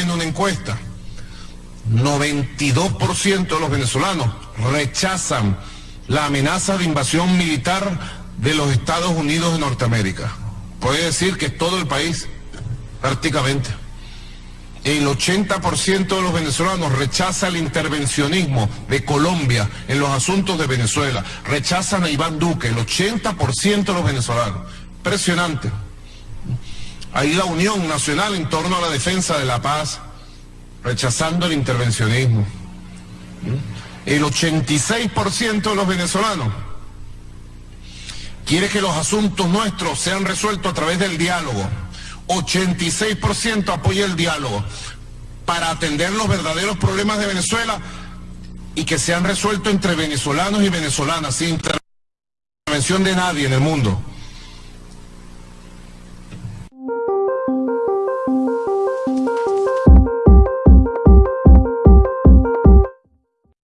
encuesta, 92% de los venezolanos rechazan la amenaza de invasión militar de los Estados Unidos de Norteamérica. Puede decir que todo el país, prácticamente. El 80% de los venezolanos rechaza el intervencionismo de Colombia en los asuntos de Venezuela. Rechazan a Iván Duque, el 80% de los venezolanos. Impresionante. Ahí la unión nacional en torno a la defensa de la paz, rechazando el intervencionismo. El 86% de los venezolanos quiere que los asuntos nuestros sean resueltos a través del diálogo. 86% apoya el diálogo para atender los verdaderos problemas de Venezuela y que sean resueltos entre venezolanos y venezolanas, sin intervención de nadie en el mundo.